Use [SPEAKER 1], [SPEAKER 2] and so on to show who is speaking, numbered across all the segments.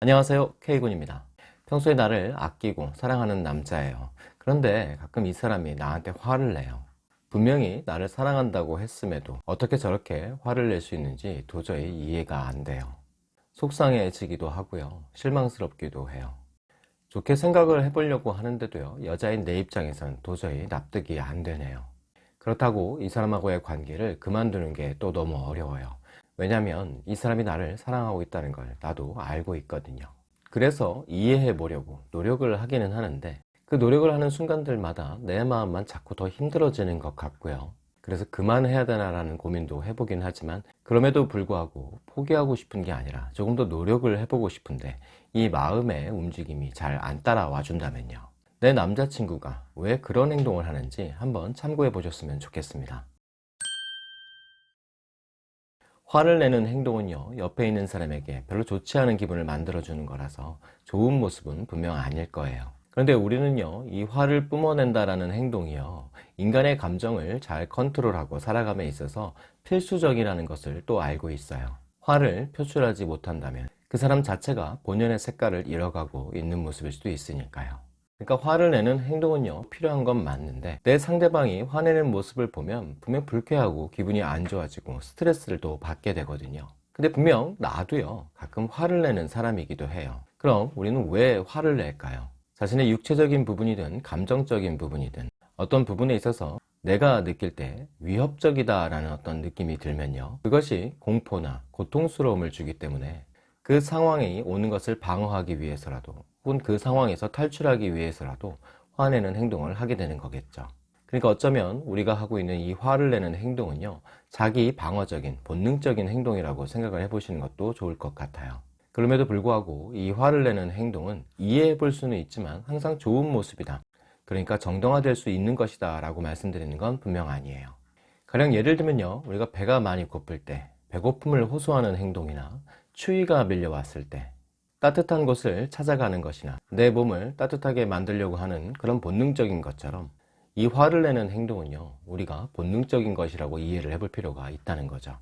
[SPEAKER 1] 안녕하세요. K군입니다. 평소에 나를 아끼고 사랑하는 남자예요. 그런데 가끔 이 사람이 나한테 화를 내요. 분명히 나를 사랑한다고 했음에도 어떻게 저렇게 화를 낼 수 있는지 도저히 이해가 안 돼요. 속상해지기도 하고요. 실망스럽기도 해요. 좋게 생각을 해보려고 하는데도요 여자인 내 입장에선 도저히 납득이 안 되네요. 그렇다고 이 사람하고의 관계를 그만두는 게 또 너무 어려워요 왜냐면 이 사람이 나를 사랑하고 있다는 걸 나도 알고 있거든요. 그래서 이해해 보려고 노력을 하기는 하는데 그 노력을 하는 순간들마다 내 마음만 자꾸 더 힘들어지는 것 같고요. 그래서 그만해야 되나 라는 고민도 해보긴 하지만 그럼에도 불구하고 포기하고 싶은 게 아니라 조금 더 노력을 해보고 싶은데 이 마음의 움직임이 잘 안 따라와 준다면요. 내 남자친구가 왜 그런 행동을 하는지 한번 참고해 보셨으면 좋겠습니다 화를 내는 행동은요 옆에 있는 사람에게 별로 좋지 않은 기분을 만들어 주는 거라서 좋은 모습은 분명 아닐 거예요. 그런데 우리는요 이 화를 뿜어낸다라는 행동이요 인간의 감정을 잘 컨트롤하고 살아감에 있어서 필수적이라는 것을 또 알고 있어요. 화를 표출하지 못한다면 그 사람 자체가 본연의 색깔을 잃어가고 있는 모습일 수도 있으니까요 그러니까 화를 내는 행동은요 필요한 건 맞는데 내 상대방이 화내는 모습을 보면 분명 불쾌하고 기분이 안 좋아지고 스트레스를 또 받게 되거든요 근데 분명 나도요 가끔 화를 내는 사람이기도 해요 그럼 우리는 왜 화를 낼까요? 자신의 육체적인 부분이든 감정적인 부분이든 어떤 부분에 있어서 내가 느낄 때 위협적이다 라는 어떤 느낌이 들면요 그것이 공포나 고통스러움을 주기 때문에 그 상황이 오는 것을 방어하기 위해서라도 혹은 그 상황에서 탈출하기 위해서라도 화내는 행동을 하게 되는 거겠죠. 그러니까 어쩌면 우리가 하고 있는 이 화를 내는 행동은요 자기 방어적인 본능적인 행동이라고 생각을 해보시는 것도 좋을 것 같아요. 그럼에도 불구하고 이 화를 내는 행동은 이해해 볼 수는 있지만 항상 좋은 모습이다. 그러니까 정당화될 수 있는 것이다 라고 말씀드리는 건 분명 아니에요. 가령 예를 들면요 우리가 배가 많이 고플 때 배고픔을 호소하는 행동이나 추위가 밀려왔을 때 따뜻한 곳을 찾아가는 것이나 내 몸을 따뜻하게 만들려고 하는 그런 본능적인 것처럼 이 화를 내는 행동은요 우리가 본능적인 것이라고 이해를 해볼 필요가 있다는 거죠.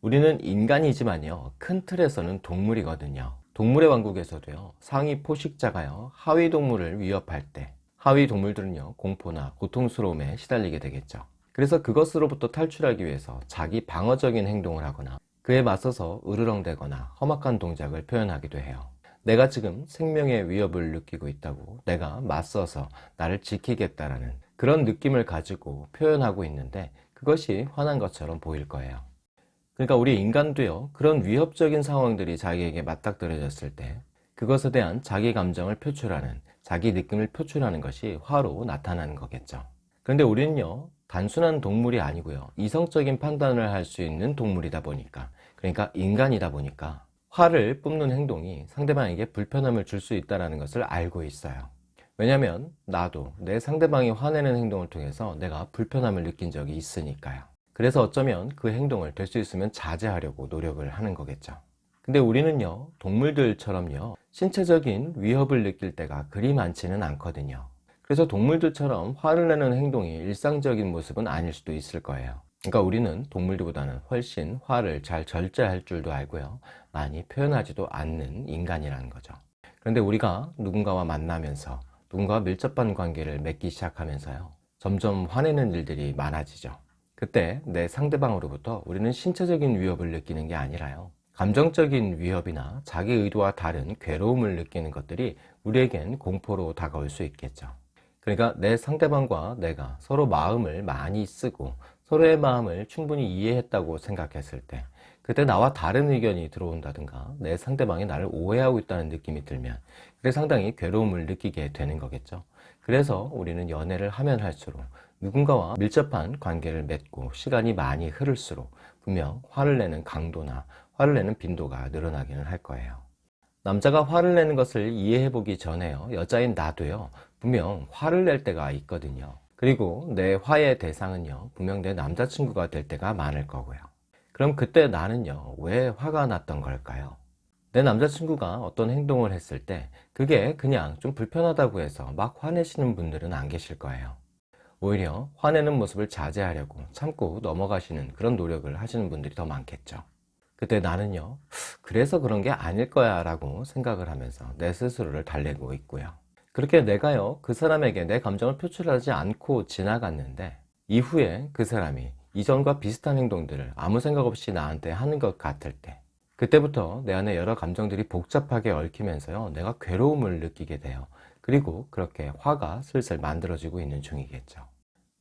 [SPEAKER 1] 우리는 인간이지만요 큰 틀에서는 동물이거든요. 동물의 왕국에서도요 상위 포식자가요 하위 동물을 위협할 때 하위 동물들은요 공포나 고통스러움에 시달리게 되겠죠. 그래서 그것으로부터 탈출하기 위해서 자기 방어적인 행동을 하거나 그에 맞서서 으르렁대거나 험악한 동작을 표현하기도 해요 내가 지금 생명의 위협을 느끼고 있다고 내가 맞서서 나를 지키겠다라는 그런 느낌을 가지고 표현하고 있는데 그것이 화난 것처럼 보일 거예요. 그러니까 우리 인간도요 그런 위협적인 상황들이 자기에게 맞닥뜨려졌을 때 그것에 대한 자기 감정을 표출하는 자기 느낌을 표출하는 것이 화로 나타나는 거겠죠. 그런데 우리는요 단순한 동물이 아니고요 이성적인 판단을 할 수 있는 동물이다 보니까 그러니까 인간이다 보니까 화를 뿜는 행동이 상대방에게 불편함을 줄 수 있다는 것을 알고 있어요. 왜냐면 나도 내 상대방이 화내는 행동을 통해서 내가 불편함을 느낀 적이 있으니까요. 그래서 어쩌면 그 행동을 될 수 있으면 자제하려고 노력을 하는 거겠죠. 근데 우리는요 동물들처럼요 신체적인 위협을 느낄 때가 그리 많지는 않거든요. 그래서 동물들처럼 화를 내는 행동이 일상적인 모습은 아닐 수도 있을 거예요 그러니까 우리는 동물들보다는 훨씬 화를 잘 절제할 줄도 알고요. 많이 표현하지도 않는 인간이라는 거죠. 그런데 우리가 누군가와 만나면서 누군가와 밀접한 관계를 맺기 시작하면서요 점점 화내는 일들이 많아지죠. 그때 내 상대방으로부터 우리는 신체적인 위협을 느끼는 게 아니라요. 감정적인 위협이나 자기 의도와 다른 괴로움을 느끼는 것들이 우리에겐 공포로 다가올 수 있겠죠. 그러니까 내 상대방과 내가 서로 마음을 많이 쓰고 서로의 마음을 충분히 이해했다고 생각했을 때 그때 나와 다른 의견이 들어온다든가 내 상대방이 나를 오해하고 있다는 느낌이 들면 그게 상당히 괴로움을 느끼게 되는 거겠죠. 그래서 우리는 연애를 하면 할수록 누군가와 밀접한 관계를 맺고 시간이 많이 흐를수록 분명 화를 내는 강도나 화를 내는 빈도가 늘어나기는 할 거예요. 남자가 화를 내는 것을 이해해 보기 전에요. 여자인 나도요. 분명 화를 낼 때가 있거든요 그리고 내 화의 대상은요 분명 내 남자친구가 될 때가 많을 거고요 그럼 그때 나는요 왜 화가 났던 걸까요? 내 남자친구가 어떤 행동을 했을 때 그게 그냥 좀 불편하다고 해서 막 화내시는 분들은 안 계실 거예요 오히려 화내는 모습을 자제하려고 참고 넘어가시는 그런 노력을 하시는 분들이 더 많겠죠 그때 나는요, 그래서 그런 게 아닐 거야 라고 생각을 하면서 내 스스로를 달래고 있고요. 그렇게 내가요, 그 사람에게 내 감정을 표출하지 않고 지나갔는데, 이후에 그 사람이 이전과 비슷한 행동들을 아무 생각 없이 나한테 하는 것 같을 때, 그때부터 내 안에 여러 감정들이 복잡하게 얽히면서요, 내가 괴로움을 느끼게 돼요. 그리고 그렇게 화가 슬슬 만들어지고 있는 중이겠죠.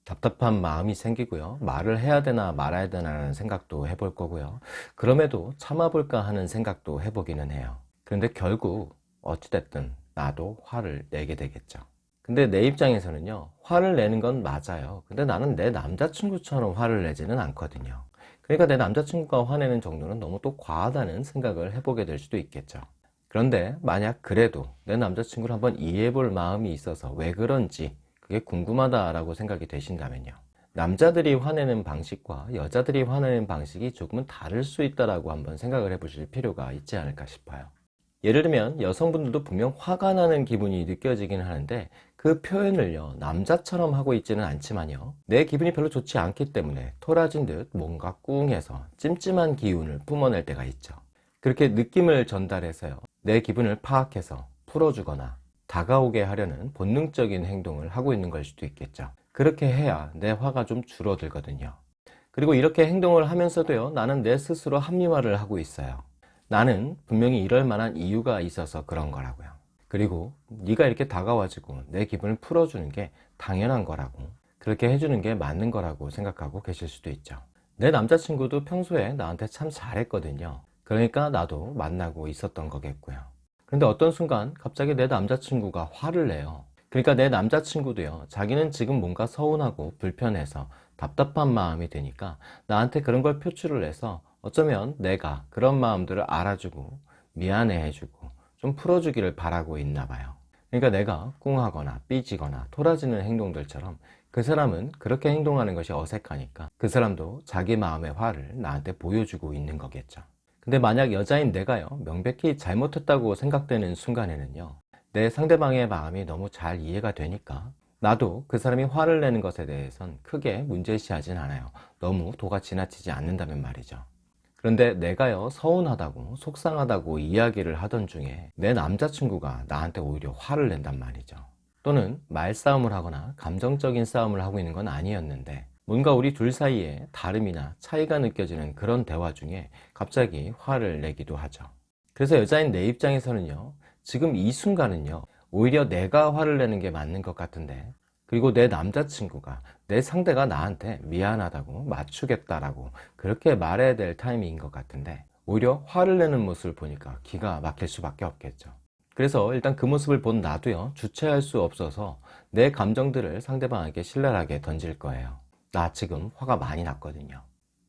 [SPEAKER 1] 답답한 마음이 생기고요. 말을 해야 되나 말아야 되나 라는 생각도 해볼 거고요. 그럼에도 참아볼까 하는 생각도 해보기는 해요. 그런데 결국 어찌됐든 나도 화를 내게 되겠죠. 근데 내 입장에서는요, 화를 내는 건 맞아요. 근데 나는 내 남자친구처럼 화를 내지는 않거든요. 그러니까 내 남자친구가 화내는 정도는 너무 또 과하다는 생각을 해보게 될 수도 있겠죠. 그런데 만약 그래도 내 남자친구를 한번 이해해 볼 마음이 있어서 왜 그런지 그게 궁금하다라고 생각이 되신다면요. 남자들이 화내는 방식과 여자들이 화내는 방식이 조금은 다를 수 있다라고 한번 생각을 해 보실 필요가 있지 않을까 싶어요. 예를 들면 여성분들도 분명 화가 나는 기분이 느껴지긴 하는데 그 표현을요 남자처럼 하고 있지는 않지만요. 내 기분이 별로 좋지 않기 때문에 토라진 듯 뭔가 꿍해서 찜찜한 기운을 뿜어낼 때가 있죠. 그렇게 느낌을 전달해서요 내 기분을 파악해서 풀어주거나 다가오게 하려는 본능적인 행동을 하고 있는 걸 수도 있겠죠. 그렇게 해야 내 화가 좀 줄어들거든요. 그리고 이렇게 행동을 하면서도요 나는 내 스스로 합리화를 하고 있어요 나는 분명히 이럴 만한 이유가 있어서 그런 거라고요. 그리고 네가 이렇게 다가와지고 내 기분을 풀어주는 게 당연한 거라고 그렇게 해주는 게 맞는 거라고 생각하고 계실 수도 있죠. 내 남자친구도 평소에 나한테 참 잘했거든요. 그러니까 나도 만나고 있었던 거겠고요. 그런데 어떤 순간 갑자기 내 남자친구가 화를 내요. 그러니까 내 남자친구도요. 자기는 지금 뭔가 서운하고 불편해서 답답한 마음이 드니까 나한테 그런 걸 표출을 해서 어쩌면 내가 그런 마음들을 알아주고 미안해 해주고 좀 풀어주기를 바라고 있나 봐요. 그러니까 내가 꿍하거나 삐지거나 토라지는 행동들처럼 그 사람은 그렇게 행동하는 것이 어색하니까 그 사람도 자기 마음의 화를 나한테 보여주고 있는 거겠죠. 근데 만약 여자인 내가요, 명백히 잘못했다고 생각되는 순간에는요, 내 상대방의 마음이 너무 잘 이해가 되니까 나도 그 사람이 화를 내는 것에 대해선 크게 문제시하진 않아요. 너무 도가 지나치지 않는다면 말이죠. 그런데 내가요 서운하다고 속상하다고 이야기를 하던 중에 내 남자친구가 나한테 오히려 화를 낸단 말이죠. 또는 말싸움을 하거나 감정적인 싸움을 하고 있는 건 아니었는데 뭔가 우리 둘 사이에 다름이나 차이가 느껴지는 그런 대화 중에 갑자기 화를 내기도 하죠. 그래서 여자인 내 입장에서는요 지금 이 순간은요 오히려 내가 화를 내는 게 맞는 것 같은데 그리고 내 남자친구가 내 상대가 나한테 미안하다고 맞추겠다라고 그렇게 말해야 될 타이밍인 것 같은데 오히려 화를 내는 모습을 보니까 기가 막힐 수밖에 없겠죠. 그래서 일단 그 모습을 본 나도요 주체할 수 없어서 내 감정들을 상대방에게 신랄하게 던질 거예요. 나 지금 화가 많이 났거든요.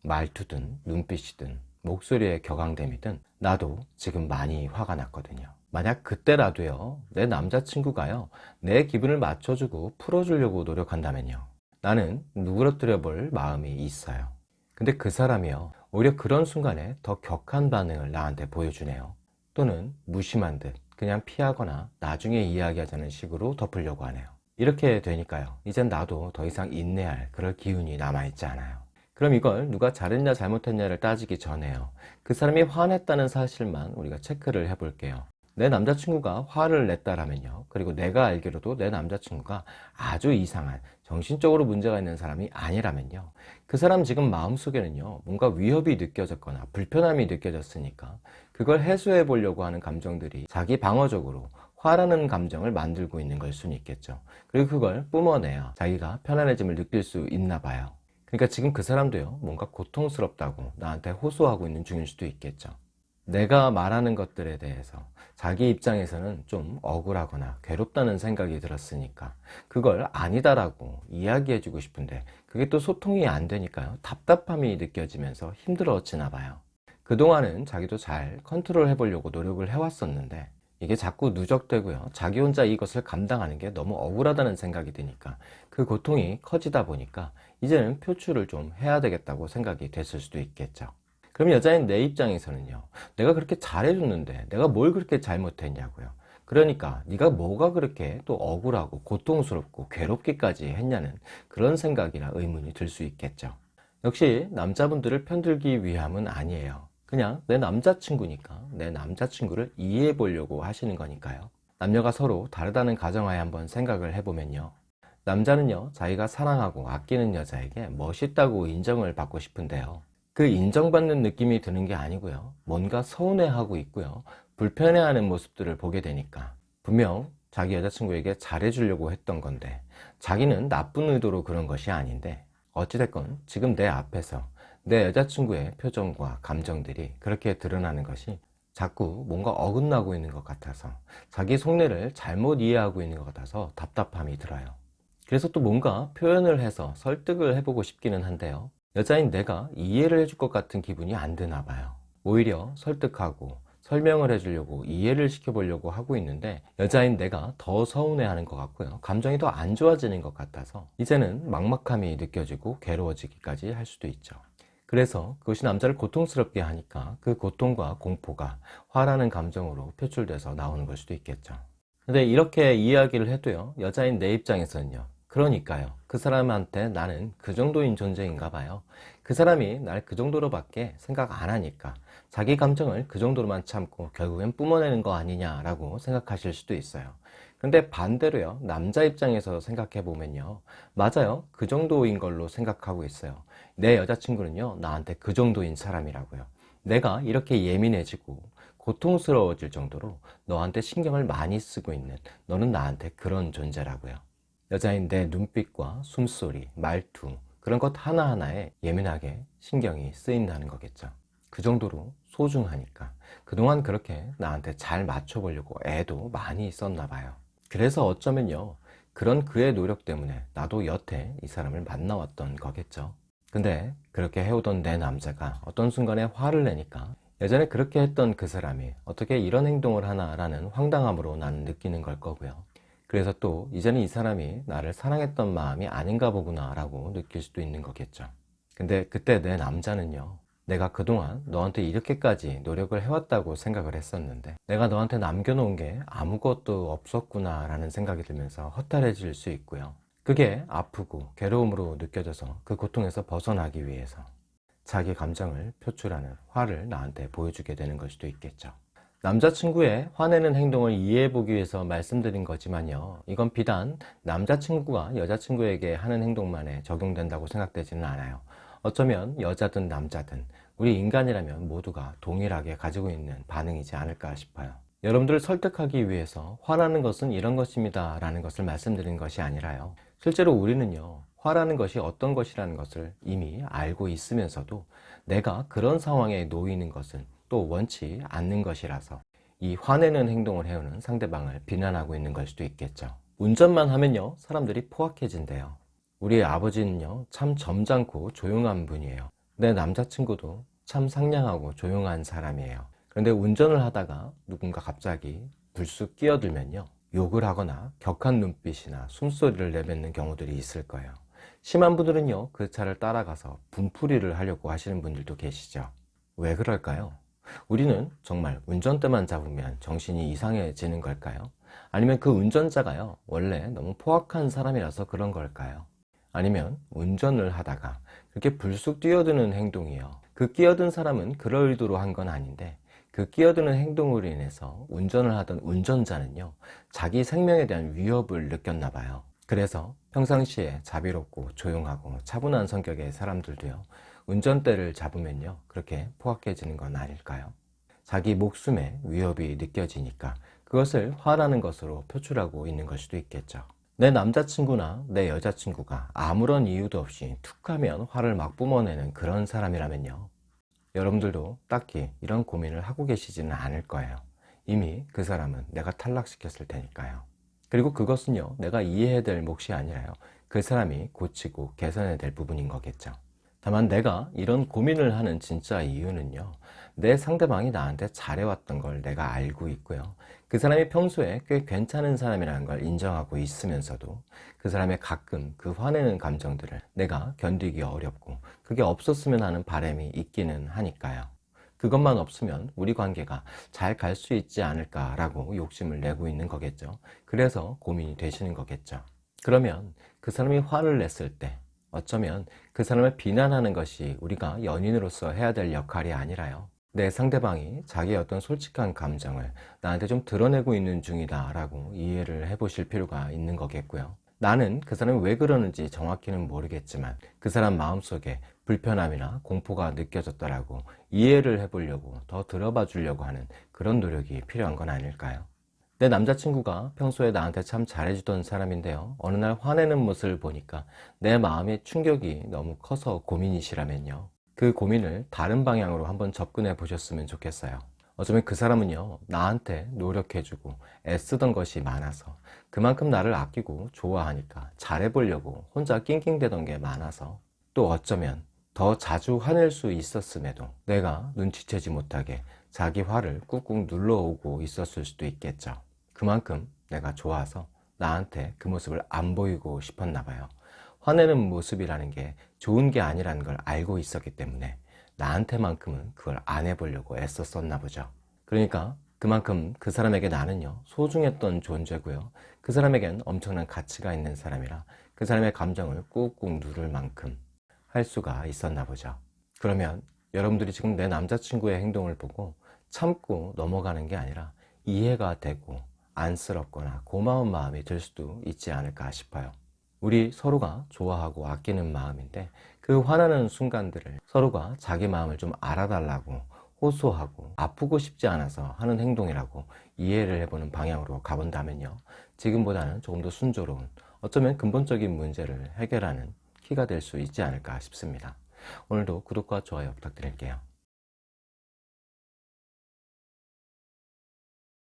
[SPEAKER 1] 말투든 눈빛이든 목소리의 격앙됨이든 나도 지금 많이 화가 났거든요 만약 그때라도요 내 남자친구가요 내 기분을 맞춰주고 풀어주려고 노력한다면요 나는 누그러뜨려 볼 마음이 있어요. 근데 그 사람이요 오히려 그런 순간에 더 격한 반응을 나한테 보여주네요. 또는 무심한 듯 그냥 피하거나 나중에 이야기하자는 식으로 덮으려고 하네요. 이렇게 되니까요 이젠 나도 더 이상 인내할 그럴 기운이 남아있지 않아요. 그럼 이걸 누가 잘했냐 잘못했냐를 따지기 전에요 그 사람이 화냈다는 사실만 우리가 체크를 해 볼게요 내 남자친구가 화를 냈다라면요. 그리고 내가 알기로도 내 남자친구가 아주 이상한 정신적으로 문제가 있는 사람이 아니라면요. 그 사람 지금 마음속에는요 뭔가 위협이 느껴졌거나 불편함이 느껴졌으니까 그걸 해소해 보려고 하는 감정들이 자기 방어적으로 화라는 감정을 만들고 있는 걸 수는 있겠죠. 그리고 그걸 뿜어내야 자기가 편안해짐을 느낄 수 있나 봐요. 그러니까 지금 그 사람도요 뭔가 고통스럽다고 나한테 호소하고 있는 중일 수도 있겠죠 내가 말하는 것들에 대해서 자기 입장에서는 좀 억울하거나 괴롭다는 생각이 들었으니까 그걸 아니다라고 이야기해 주고 싶은데 그게 또 소통이 안 되니까요. 답답함이 느껴지면서 힘들어지나 봐요. 그동안은 자기도 잘 컨트롤 해 보려고 노력을 해왔었는데 이게 자꾸 누적되고요. 자기 혼자 이것을 감당하는 게 너무 억울하다는 생각이 드니까 그 고통이 커지다 보니까 이제는 표출을 좀 해야 되겠다고 생각이 됐을 수도 있겠죠 그럼 여자인 내 입장에서는요 내가 그렇게 잘해줬는데 내가 뭘 그렇게 잘못했냐고요 그러니까 네가 뭐가 그렇게 또 억울하고 고통스럽고 괴롭기까지 했냐는 그런 생각이나 의문이 들 수 있겠죠 역시 남자분들을 편들기 위함은 아니에요 그냥 내 남자친구니까 내 남자친구를 이해해 보려고 하시는 거니까요. 남녀가 서로 다르다는 가정하에 한번 생각을 해보면요. 남자는요, 자기가 사랑하고 아끼는 여자에게 멋있다고 인정을 받고 싶은데요. 그 인정받는 느낌이 드는 게 아니고요. 뭔가 서운해하고 있고요. 불편해하는 모습들을 보게 되니까 분명 자기 여자친구에게 잘해주려고 했던 건데 자기는 나쁜 의도로 그런 것이 아닌데 어찌됐건 지금 내 앞에서 내 여자친구의 표정과 감정들이 그렇게 드러나는 것이 자꾸 뭔가 어긋나고 있는 것 같아서 자기 속내를 잘못 이해하고 있는 것 같아서 답답함이 들어요. 그래서 또 뭔가 표현을 해서 설득을 해보고 싶기는 한데요. 여자인 내가 이해를 해줄 것 같은 기분이 안 드나 봐요. 오히려 설득하고 설명을 해주려고 이해를 시켜보려고 하고 있는데 여자인 내가 더 서운해하는 것 같고요. 감정이 더 안 좋아지는 것 같아서 이제는 막막함이 느껴지고 괴로워지기까지 할 수도 있죠. 그래서 그것이 남자를 고통스럽게 하니까 그 고통과 공포가 화라는 감정으로 표출돼서 나오는 걸 수도 있겠죠. 근데 이렇게 이야기를 해도요, 여자인 내 입장에서는요, 그러니까요. 그 사람한테 나는 그 정도인 존재인가 봐요. 그 사람이 날 그 정도로밖에 생각 안 하니까 자기 감정을 그 정도로만 참고 결국엔 뿜어내는 거 아니냐라고 생각하실 수도 있어요. 근데 반대로요. 남자 입장에서 생각해 보면요. 맞아요. 그 정도인 걸로 생각하고 있어요. 내 여자친구는요. 나한테 그 정도인 사람이라고요. 내가 이렇게 예민해지고 고통스러워질 정도로 너한테 신경을 많이 쓰고 있는 너는 나한테 그런 존재라고요. 여자인 내 눈빛과 숨소리, 말투 그런 것 하나하나에 예민하게 신경이 쓰인다는 거겠죠. 그 정도로 소중하니까 그동안 그렇게 나한테 잘 맞춰보려고 애도 많이 있었나 봐요. 그래서 어쩌면요. 그런 그의 노력 때문에 나도 여태 이 사람을 만나왔던 거겠죠. 근데 그렇게 해오던 내 남자가 어떤 순간에 화를 내니까 예전에 그렇게 했던 그 사람이 어떻게 이런 행동을 하나 라는 황당함으로 나는 느끼는 걸 거고요. 그래서 또 이제는 이 사람이 나를 사랑했던 마음이 아닌가 보구나 라고 느낄 수도 있는 거겠죠. 근데 그때 내 남자는요 내가 그동안 너한테 이렇게까지 노력을 해왔다고 생각을 했었는데 내가 너한테 남겨놓은 게 아무것도 없었구나 라는 생각이 들면서 허탈해질 수 있고요. 그게 아프고 괴로움으로 느껴져서 그 고통에서 벗어나기 위해서 자기 감정을 표출하는 화를 나한테 보여주게 되는 걸 수도 있겠죠 남자친구의 화내는 행동을 이해해보기 위해서 말씀드린 거지만요. 이건 비단 남자친구가 여자친구에게 하는 행동만에 적용된다고 생각되지는 않아요. 어쩌면 여자든 남자든 우리 인간이라면 모두가 동일하게 가지고 있는 반응이지 않을까 싶어요. 여러분들을 설득하기 위해서 화나는 것은 이런 것입니다 라는 것을 말씀드린 것이 아니라요. 실제로 우리는요 화라는 것이 어떤 것이라는 것을 이미 알고 있으면서도 내가 그런 상황에 놓이는 것은 또 원치 않는 것이라서 이 화내는 행동을 해오는 상대방을 비난하고 있는 걸 수도 있겠죠. 운전만 하면요 사람들이 포악해진대요. 우리 아버지는요 참 점잖고 조용한 분이에요. 내 남자친구도 참 상냥하고 조용한 사람이에요. 그런데 운전을 하다가 누군가 갑자기 불쑥 끼어들면요 욕을 하거나 격한 눈빛이나 숨소리를 내뱉는 경우들이 있을 거예요. 심한 분들은요 그 차를 따라가서 분풀이를 하려고 하시는 분들도 계시죠. 왜 그럴까요? 우리는 정말 운전대만 잡으면 정신이 이상해지는 걸까요? 아니면 그 운전자가요 원래 너무 포악한 사람이라서 그런 걸까요? 아니면 운전을 하다가 그렇게 불쑥 뛰어드는 행동이요 그 끼어든 사람은 그럴 의도로 한 건 아닌데 그 끼어드는 행동으로 인해서 운전을 하던 운전자는요 자기 생명에 대한 위협을 느꼈나 봐요 그래서 평상시에 자비롭고 조용하고 차분한 성격의 사람들도요 운전대를 잡으면요 그렇게 포악해지는 건 아닐까요? 자기 목숨에 위협이 느껴지니까 그것을 화라는 것으로 표출하고 있는 걸 수도 있겠죠. 내 남자친구나 내 여자친구가 아무런 이유도 없이 툭하면 화를 막 뿜어내는 그런 사람이라면요. 여러분들도 딱히 이런 고민을 하고 계시지는 않을 거예요. 이미 그 사람은 내가 탈락시켰을 테니까요. 그리고 그것은요 내가 이해해야 될 몫이 아니라요. 그 사람이 고치고 개선해야 될 부분인 거겠죠 다만 내가 이런 고민을 하는 진짜 이유는요 내 상대방이 나한테 잘해왔던 걸 내가 알고 있고요. 그 사람이 평소에 꽤 괜찮은 사람이라는 걸 인정하고 있으면서도 그 사람의 가끔 그 화내는 감정들을 내가 견디기 어렵고 그게 없었으면 하는 바람이 있기는 하니까요. 그것만 없으면 우리 관계가 잘 갈 수 있지 않을까 라고 욕심을 내고 있는 거겠죠. 그래서 고민이 되시는 거겠죠. 그러면 그 사람이 화를 냈을 때 어쩌면 그 사람을 비난하는 것이 우리가 연인으로서 해야 될 역할이 아니라요 내 상대방이 자기의 어떤 솔직한 감정을 나한테 좀 드러내고 있는 중이다 라고 이해를 해보실 필요가 있는 거겠고요. 나는 그 사람이 왜 그러는지 정확히는 모르겠지만 그 사람 마음속에 불편함이나 공포가 느껴졌다라고 이해를 해보려고 더 들어봐 주려고 하는 그런 노력이 필요한 건 아닐까요? 내 남자친구가 평소에 나한테 참 잘해주던 사람인데요. 어느 날 화내는 모습을 보니까 내 마음의 충격이 너무 커서 고민이시라면요. 그 고민을 다른 방향으로 한번 접근해 보셨으면 좋겠어요. 어쩌면 그 사람은요, 나한테 노력해주고 애쓰던 것이 많아서 그만큼 나를 아끼고 좋아하니까 잘해보려고 혼자 낑낑대던 게 많아서 또 어쩌면 더 자주 화낼 수 있었음에도 내가 눈치채지 못하게 자기 화를 꾹꾹 눌러오고 있었을 수도 있겠죠. 그만큼 내가 좋아서 나한테 그 모습을 안 보이고 싶었나 봐요. 화내는 모습이라는 게 좋은 게 아니라는 걸 알고 있었기 때문에 나한테만큼은 그걸 안 해보려고 애썼었나 보죠. 그러니까 그만큼 그 사람에게 나는요 소중했던 존재고요. 그 사람에겐 엄청난 가치가 있는 사람이라 그 사람의 감정을 꾹꾹 누를 만큼 할 수가 있었나 보죠. 그러면 여러분들이 지금 내 남자친구의 행동을 보고 참고 넘어가는 게 아니라 이해가 되고 안쓰럽거나 고마운 마음이 들 수도 있지 않을까 싶어요. 우리 서로가 좋아하고 아끼는 마음인데 그 화나는 순간들을 서로가 자기 마음을 좀 알아달라고 호소하고 아프고 싶지 않아서 하는 행동이라고 이해를 해보는 방향으로 가본다면요. 지금보다는 조금 더 순조로운 어쩌면 근본적인 문제를 해결하는 키가 될 수 있지 않을까 싶습니다. 오늘도 구독과 좋아요 부탁드릴게요.